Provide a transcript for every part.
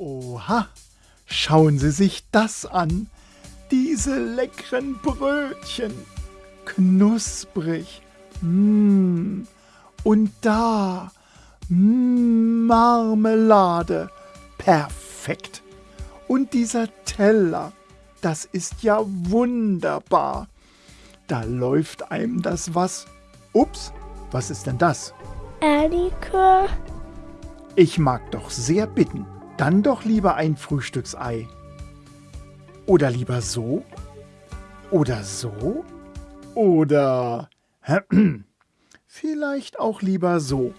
Oha, schauen Sie sich das an. Diese leckeren Brötchen. Knusprig. Mmh. Und da. Mmh, Marmelade. Perfekt. Und dieser Teller. Das ist ja wunderbar. Da läuft einem das was. Ups, was ist denn das? Ehrlikör. Ich mag doch sehr bitten. Dann doch lieber ein Frühstücksei. Oder lieber so? Oder so? Oder vielleicht auch lieber so.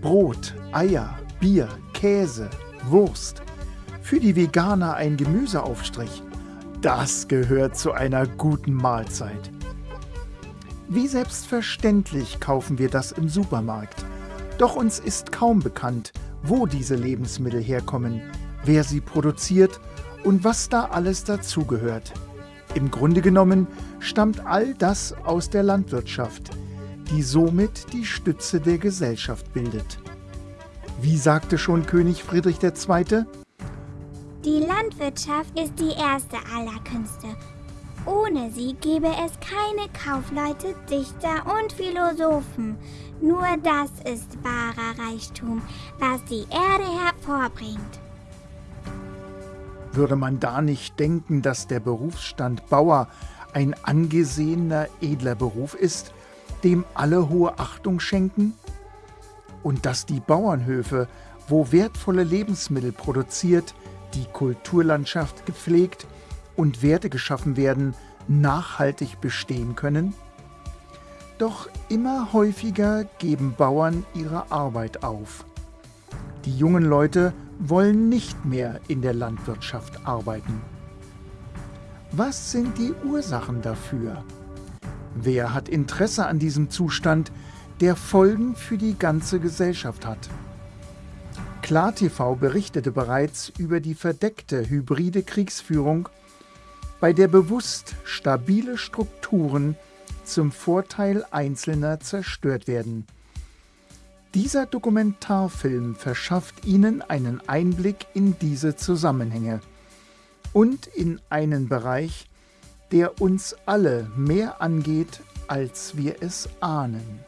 Brot, Eier, Bier, Käse, Wurst. Für die Veganer ein Gemüseaufstrich. Das gehört zu einer guten Mahlzeit. Wie selbstverständlich kaufen wir das im Supermarkt. Doch uns ist kaum bekannt, wo diese Lebensmittel herkommen, wer sie produziert und was da alles dazugehört. Im Grunde genommen stammt all das aus der Landwirtschaft, die somit die Stütze der Gesellschaft bildet. Wie sagte schon König Friedrich II.? Die Landwirtschaft ist die erste aller Künste. Ohne sie gäbe es keine Kaufleute, Dichter und Philosophen. Nur das ist wahrer Reichtum, was die Erde hervorbringt. Würde man da nicht denken, dass der Berufsstand Bauer ein angesehener, edler Beruf ist, dem alle hohe Achtung schenken? Und dass die Bauernhöfe, wo wertvolle Lebensmittel produziert, die Kulturlandschaft gepflegt und Werte geschaffen werden, nachhaltig bestehen können? Doch immer häufiger geben Bauern ihre Arbeit auf. Die jungen Leute wollen nicht mehr in der Landwirtschaft arbeiten. Was sind die Ursachen dafür? Wer hat Interesse an diesem Zustand, der Folgen für die ganze Gesellschaft hat? KlarTV berichtete bereits über die verdeckte hybride Kriegsführung, bei der bewusst stabile Strukturen zum Vorteil Einzelner zerstört werden. Dieser Dokumentarfilm verschafft Ihnen einen Einblick in diese Zusammenhänge und in einen Bereich, der uns alle mehr angeht, als wir es ahnen.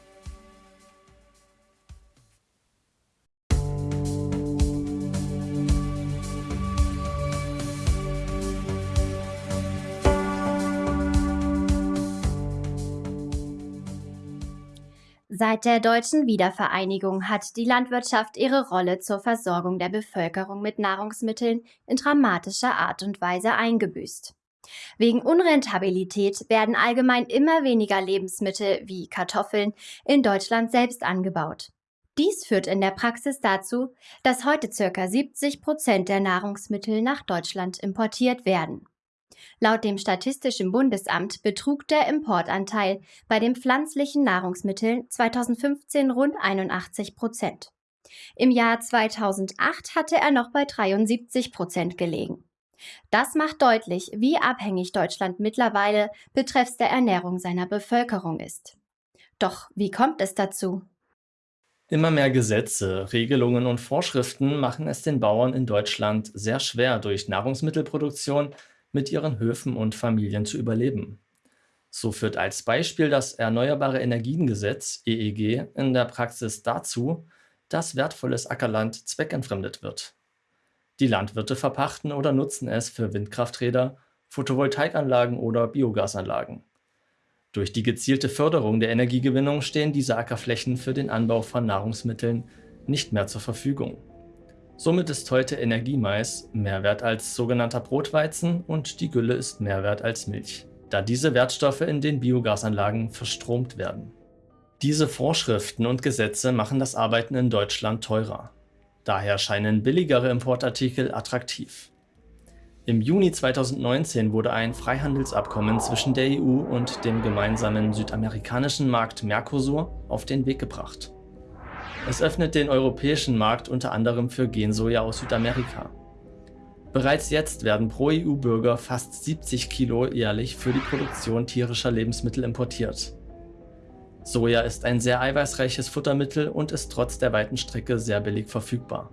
Seit der deutschen Wiedervereinigung hat die Landwirtschaft ihre Rolle zur Versorgung der Bevölkerung mit Nahrungsmitteln in dramatischer Art und Weise eingebüßt. Wegen Unrentabilität werden allgemein immer weniger Lebensmittel wie Kartoffeln in Deutschland selbst angebaut. Dies führt in der Praxis dazu, dass heute ca. 70 Prozent der Nahrungsmittel nach Deutschland importiert werden. Laut dem Statistischen Bundesamt betrug der Importanteil bei den pflanzlichen Nahrungsmitteln 2015 rund 81 Prozent. Im Jahr 2008 hatte er noch bei 73 Prozent gelegen. Das macht deutlich, wie abhängig Deutschland mittlerweile betreffs der Ernährung seiner Bevölkerung ist. Doch wie kommt es dazu? Immer mehr Gesetze, Regelungen und Vorschriften machen es den Bauern in Deutschland sehr schwer, durch Nahrungsmittelproduktion mit ihren Höfen und Familien zu überleben. So führt als Beispiel das Erneuerbare Energiengesetz EEG in der Praxis dazu, dass wertvolles Ackerland zweckentfremdet wird. Die Landwirte verpachten oder nutzen es für Windkrafträder, Photovoltaikanlagen oder Biogasanlagen. Durch die gezielte Förderung der Energiegewinnung stehen diese Ackerflächen für den Anbau von Nahrungsmitteln nicht mehr zur Verfügung. Somit ist heute Energiemais mehr wert als sogenannter Brotweizen und die Gülle ist mehr wert als Milch, da diese Wertstoffe in den Biogasanlagen verstromt werden. Diese Vorschriften und Gesetze machen das Arbeiten in Deutschland teurer. Daher scheinen billigere Importartikel attraktiv. Im Juni 2019 wurde ein Freihandelsabkommen zwischen der EU und dem gemeinsamen südamerikanischen Markt Mercosur auf den Weg gebracht. Es öffnet den europäischen Markt unter anderem für Gensoja aus Südamerika. Bereits jetzt werden pro EU-Bürger fast 70 Kilo jährlich für die Produktion tierischer Lebensmittel importiert. Soja ist ein sehr eiweißreiches Futtermittel und ist trotz der weiten Strecke sehr billig verfügbar.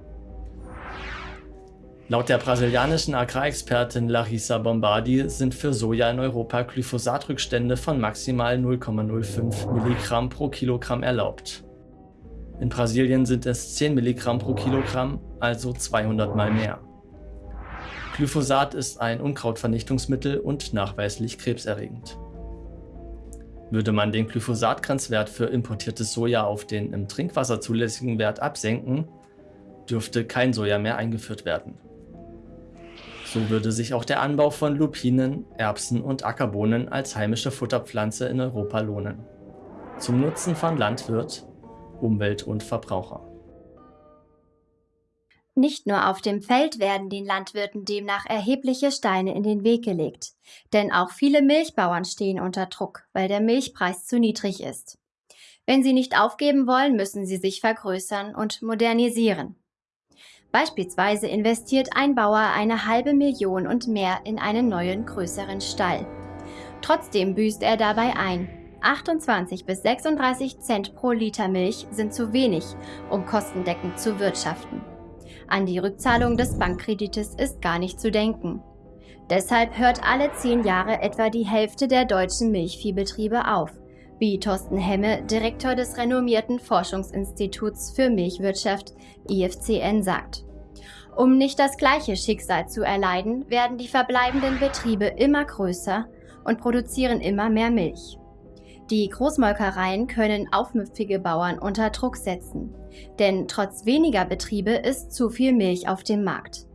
Laut der brasilianischen Agrarexpertin Larissa Bombardi sind für Soja in Europa Glyphosatrückstände von maximal 0,05 Milligramm pro Kilogramm erlaubt. In Brasilien sind es 10 Milligramm pro Kilogramm, also 200 mal mehr. Glyphosat ist ein Unkrautvernichtungsmittel und nachweislich krebserregend. Würde man den Glyphosatgrenzwert für importiertes Soja auf den im Trinkwasser zulässigen Wert absenken, dürfte kein Soja mehr eingeführt werden. So würde sich auch der Anbau von Lupinen, Erbsen und Ackerbohnen als heimische Futterpflanze in Europa lohnen. Zum Nutzen von Landwirt, Umwelt und Verbraucher. Nicht nur auf dem Feld werden den Landwirten demnach erhebliche Steine in den Weg gelegt, denn auch viele Milchbauern stehen unter Druck, weil der Milchpreis zu niedrig ist. Wenn sie nicht aufgeben wollen, müssen sie sich vergrößern und modernisieren. Beispielsweise investiert ein Bauer eine halbe Million und mehr in einen neuen, größeren Stall. Trotzdem büßt er dabei ein. 28 bis 36 Cent pro Liter Milch sind zu wenig, um kostendeckend zu wirtschaften. An die Rückzahlung des Bankkredites ist gar nicht zu denken. Deshalb hört alle zehn Jahre etwa die Hälfte der deutschen Milchviehbetriebe auf, wie Thorsten Hemme, Direktor des renommierten Forschungsinstituts für Milchwirtschaft IFCN sagt. Um nicht das gleiche Schicksal zu erleiden, werden die verbleibenden Betriebe immer größer und produzieren immer mehr Milch. Die Großmolkereien können aufmüpfige Bauern unter Druck setzen, denn trotz weniger Betriebe ist zu viel Milch auf dem Markt.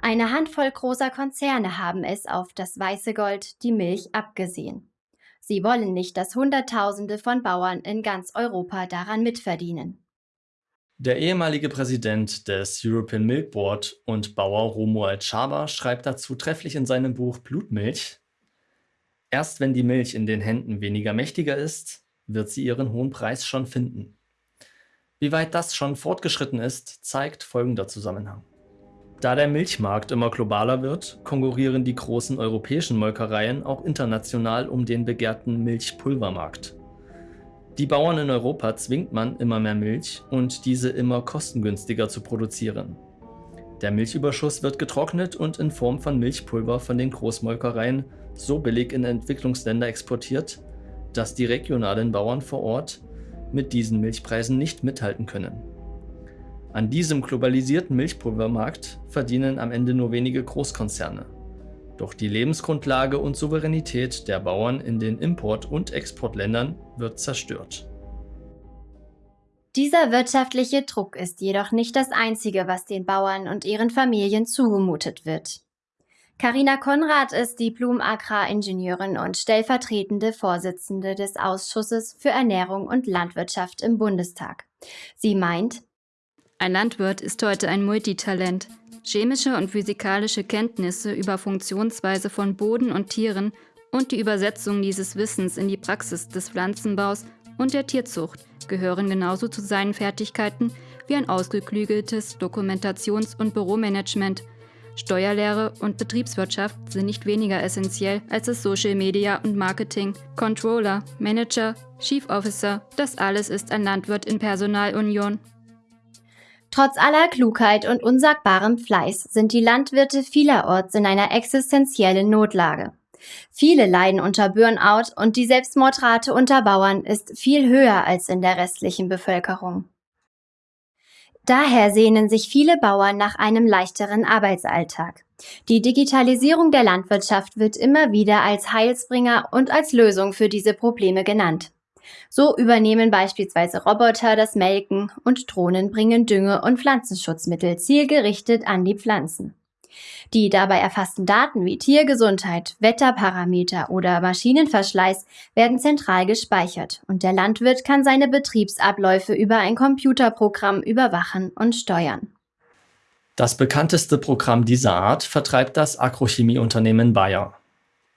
Eine Handvoll großer Konzerne haben es auf das weiße Gold, die Milch, abgesehen. Sie wollen nicht, dass Hunderttausende von Bauern in ganz Europa daran mitverdienen. Der ehemalige Präsident des European Milk Board und Bauer Romuald Schaber schreibt dazu trefflich in seinem Buch Blutmilch, Erst wenn die Milch in den Händen weniger mächtiger ist, wird sie ihren hohen Preis schon finden. Wie weit das schon fortgeschritten ist, zeigt folgender Zusammenhang. Da der Milchmarkt immer globaler wird, konkurrieren die großen europäischen Molkereien auch international um den begehrten Milchpulvermarkt. Die Bauern in Europa zwingt man, immer mehr Milch und diese immer kostengünstiger zu produzieren. Der Milchüberschuss wird getrocknet und in Form von Milchpulver von den Großmolkereien so billig in Entwicklungsländer exportiert, dass die regionalen Bauern vor Ort mit diesen Milchpreisen nicht mithalten können. An diesem globalisierten Milchpulvermarkt verdienen am Ende nur wenige Großkonzerne. Doch die Lebensgrundlage und Souveränität der Bauern in den Import- und Exportländern wird zerstört. Dieser wirtschaftliche Druck ist jedoch nicht das Einzige, was den Bauern und ihren Familien zugemutet wird. Carina Konrad ist Diplom-Agraringenieurin und stellvertretende Vorsitzende des Ausschusses für Ernährung und Landwirtschaft im Bundestag. Sie meint, ein Landwirt ist heute ein Multitalent. Chemische und physikalische Kenntnisse über Funktionsweise von Boden und Tieren und die Übersetzung dieses Wissens in die Praxis des Pflanzenbaus und der Tierzucht gehören genauso zu seinen Fertigkeiten wie ein ausgeklügeltes Dokumentations- und Büromanagement. Steuerlehre und Betriebswirtschaft sind nicht weniger essentiell als das Social Media und Marketing. Controller, Manager, Chief Officer, das alles ist ein Landwirt in Personalunion. Trotz aller Klugheit und unsagbarem Fleiß sind die Landwirte vielerorts in einer existenziellen Notlage. Viele leiden unter Burnout und die Selbstmordrate unter Bauern ist viel höher als in der restlichen Bevölkerung. Daher sehnen sich viele Bauern nach einem leichteren Arbeitsalltag. Die Digitalisierung der Landwirtschaft wird immer wieder als Heilsbringer und als Lösung für diese Probleme genannt. So übernehmen beispielsweise Roboter das Melken und Drohnen bringen Dünge und Pflanzenschutzmittel zielgerichtet an die Pflanzen. Die dabei erfassten Daten wie Tiergesundheit, Wetterparameter oder Maschinenverschleiß werden zentral gespeichert und der Landwirt kann seine Betriebsabläufe über ein Computerprogramm überwachen und steuern. Das bekannteste Programm dieser Art vertreibt das Agrochemieunternehmen Bayer.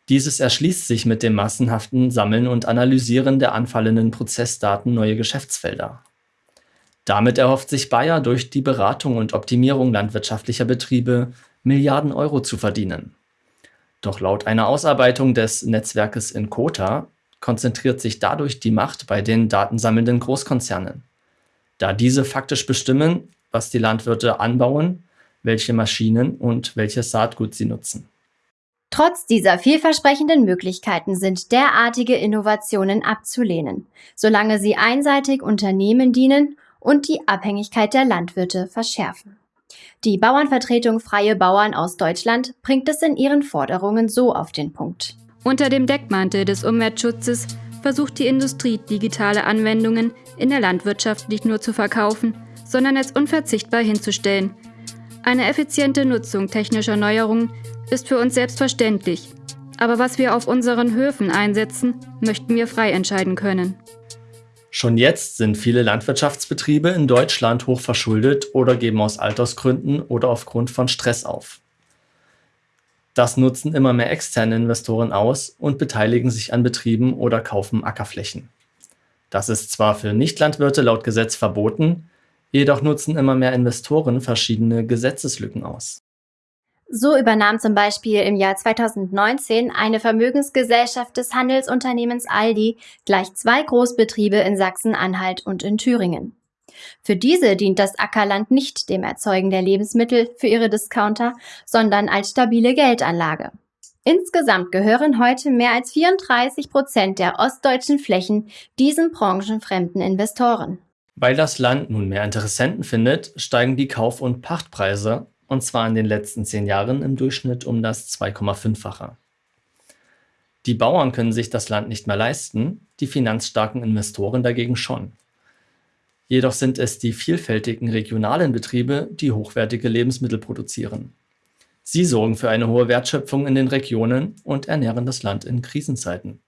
Dieses erschließt sich mit dem massenhaften Sammeln und Analysieren der anfallenden Prozessdaten neue Geschäftsfelder. Damit erhofft sich Bayer durch die Beratung und Optimierung landwirtschaftlicher Betriebe Milliarden Euro zu verdienen. Doch laut einer Ausarbeitung des Netzwerkes in Kota konzentriert sich dadurch die Macht bei den datensammelnden Großkonzernen. Da diese faktisch bestimmen, was die Landwirte anbauen, welche Maschinen und welches Saatgut sie nutzen. Trotz dieser vielversprechenden Möglichkeiten sind derartige Innovationen abzulehnen, solange sie einseitig Unternehmen dienen und die Abhängigkeit der Landwirte verschärfen. Die Bauernvertretung Freie Bauern aus Deutschland bringt es in ihren Forderungen so auf den Punkt. Unter dem Deckmantel des Umweltschutzes versucht die Industrie digitale Anwendungen in der Landwirtschaft nicht nur zu verkaufen, sondern als unverzichtbar hinzustellen. Eine effiziente Nutzung technischer Neuerungen ist für uns selbstverständlich. Aber was wir auf unseren Höfen einsetzen, möchten wir frei entscheiden können. Schon jetzt sind viele Landwirtschaftsbetriebe in Deutschland hoch verschuldet oder geben aus Altersgründen oder aufgrund von Stress auf. Das nutzen immer mehr externe Investoren aus und beteiligen sich an Betrieben oder kaufen Ackerflächen. Das ist zwar für Nichtlandwirte laut Gesetz verboten, jedoch nutzen immer mehr Investoren verschiedene Gesetzeslücken aus. So übernahm zum Beispiel im Jahr 2019 eine Vermögensgesellschaft des Handelsunternehmens Aldi gleich zwei Großbetriebe in Sachsen-Anhalt und in Thüringen. Für diese dient das Ackerland nicht dem Erzeugen der Lebensmittel für ihre Discounter, sondern als stabile Geldanlage. Insgesamt gehören heute mehr als 34 Prozent der ostdeutschen Flächen diesen branchenfremden Investoren. Weil das Land nun mehr Interessenten findet, steigen die Kauf- und Pachtpreise und zwar in den letzten zehn Jahren im Durchschnitt um das 2,5-fache. Die Bauern können sich das Land nicht mehr leisten, die finanzstarken Investoren dagegen schon. Jedoch sind es die vielfältigen regionalen Betriebe, die hochwertige Lebensmittel produzieren. Sie sorgen für eine hohe Wertschöpfung in den Regionen und ernähren das Land in Krisenzeiten.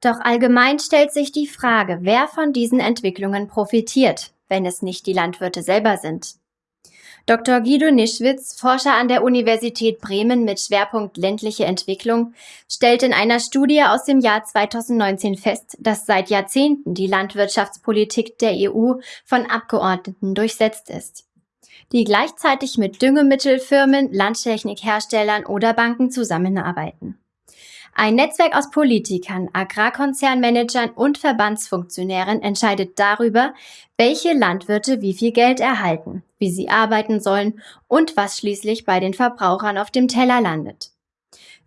Doch allgemein stellt sich die Frage, wer von diesen Entwicklungen profitiert, wenn es nicht die Landwirte selber sind. Dr. Guido Nischwitz, Forscher an der Universität Bremen mit Schwerpunkt ländliche Entwicklung, stellt in einer Studie aus dem Jahr 2019 fest, dass seit Jahrzehnten die Landwirtschaftspolitik der EU von Abgeordneten durchsetzt ist, die gleichzeitig mit Düngemittelfirmen, Landtechnikherstellern oder Banken zusammenarbeiten. Ein Netzwerk aus Politikern, Agrarkonzernmanagern und Verbandsfunktionären entscheidet darüber, welche Landwirte wie viel Geld erhalten, wie sie arbeiten sollen und was schließlich bei den Verbrauchern auf dem Teller landet.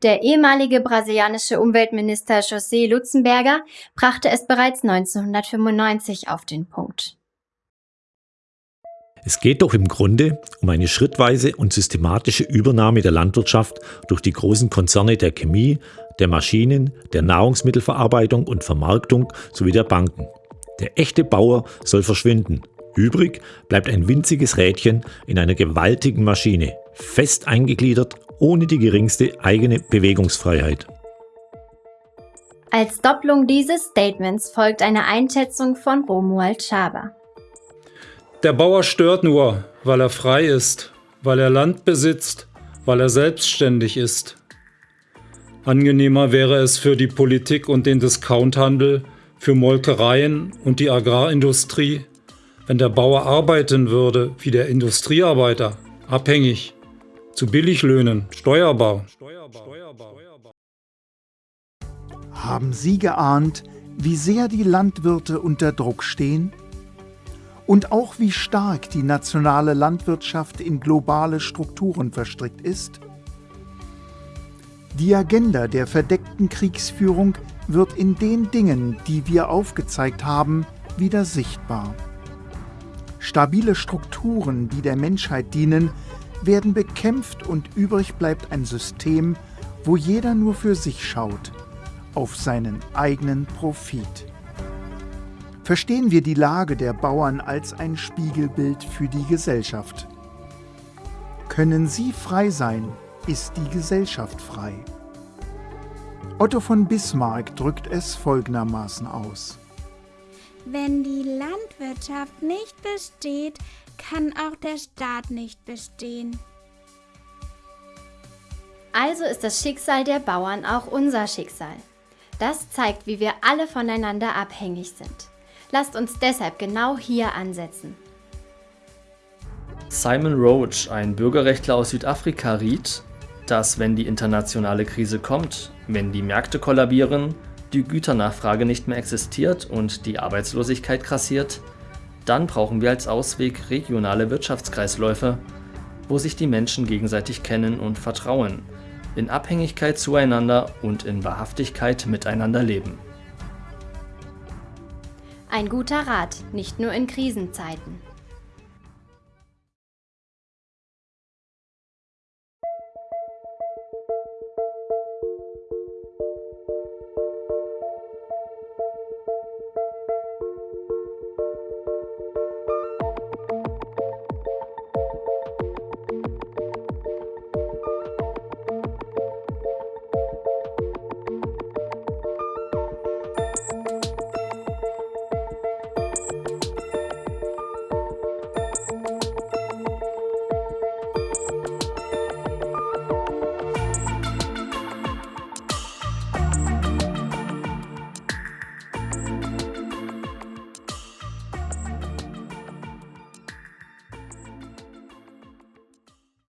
Der ehemalige brasilianische Umweltminister José Lutzenberger brachte es bereits 1995 auf den Punkt. Es geht doch im Grunde um eine schrittweise und systematische Übernahme der Landwirtschaft durch die großen Konzerne der Chemie, der Maschinen, der Nahrungsmittelverarbeitung und Vermarktung sowie der Banken. Der echte Bauer soll verschwinden. Übrig bleibt ein winziges Rädchen in einer gewaltigen Maschine, fest eingegliedert, ohne die geringste eigene Bewegungsfreiheit. Als Doppelung dieses Statements folgt eine Einschätzung von Romuald Schaber. Der Bauer stört nur, weil er frei ist, weil er Land besitzt, weil er selbstständig ist. Angenehmer wäre es für die Politik und den Discounthandel, für Molkereien und die Agrarindustrie, wenn der Bauer arbeiten würde wie der Industriearbeiter, abhängig, zu Billiglöhnen, steuerbar. Haben Sie geahnt, wie sehr die Landwirte unter Druck stehen? Und auch wie stark die nationale Landwirtschaft in globale Strukturen verstrickt ist? Die Agenda der verdeckten Kriegsführung wird in den Dingen, die wir aufgezeigt haben, wieder sichtbar. Stabile Strukturen, die der Menschheit dienen, werden bekämpft und übrig bleibt ein System, wo jeder nur für sich schaut, auf seinen eigenen Profit. Verstehen wir die Lage der Bauern als ein Spiegelbild für die Gesellschaft. Können sie frei sein, ist die Gesellschaft frei. Otto von Bismarck drückt es folgendermaßen aus. Wenn die Landwirtschaft nicht besteht, kann auch der Staat nicht bestehen. Also ist das Schicksal der Bauern auch unser Schicksal. Das zeigt, wie wir alle voneinander abhängig sind. Lasst uns deshalb genau hier ansetzen. Simon Roach, ein Bürgerrechtler aus Südafrika, riet, dass wenn die internationale Krise kommt, wenn die Märkte kollabieren, die Güternachfrage nicht mehr existiert und die Arbeitslosigkeit krassiert, dann brauchen wir als Ausweg regionale Wirtschaftskreisläufe, wo sich die Menschen gegenseitig kennen und vertrauen, in Abhängigkeit zueinander und in Wahrhaftigkeit miteinander leben. Ein guter Rat, nicht nur in Krisenzeiten.